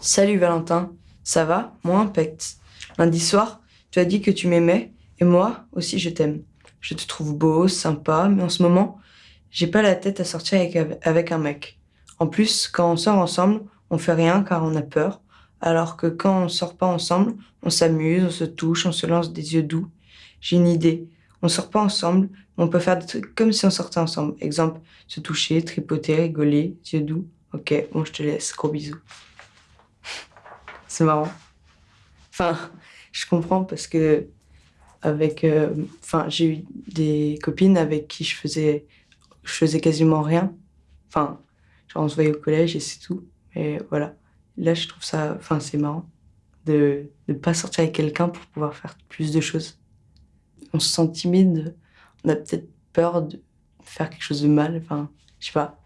Salut Valentin, ça va? Moi impect. Lundi soir, tu as dit que tu m'aimais et moi aussi je t'aime. Je te trouve beau, sympa, mais en ce moment, j'ai pas la tête à sortir avec, avec un mec. En plus, quand on sort ensemble, on fait rien car on a peur, alors que quand on sort pas ensemble, on s'amuse, on se touche, on se lance des yeux doux. J'ai une idée. On sort pas ensemble, mais on peut faire des trucs comme si on sortait ensemble. Exemple, se toucher, tripoter, rigoler, yeux doux. Ok, bon, je te laisse. Gros bisous. C'est marrant. Enfin, je comprends parce que avec, euh, j'ai eu des copines avec qui je faisais, je faisais quasiment rien. Enfin, on se voyait au collège et c'est tout. Mais voilà. Là, je trouve ça, enfin, c'est marrant de ne pas sortir avec quelqu'un pour pouvoir faire plus de choses. On se sent timide, on a peut-être peur de faire quelque chose de mal. Enfin, je sais pas.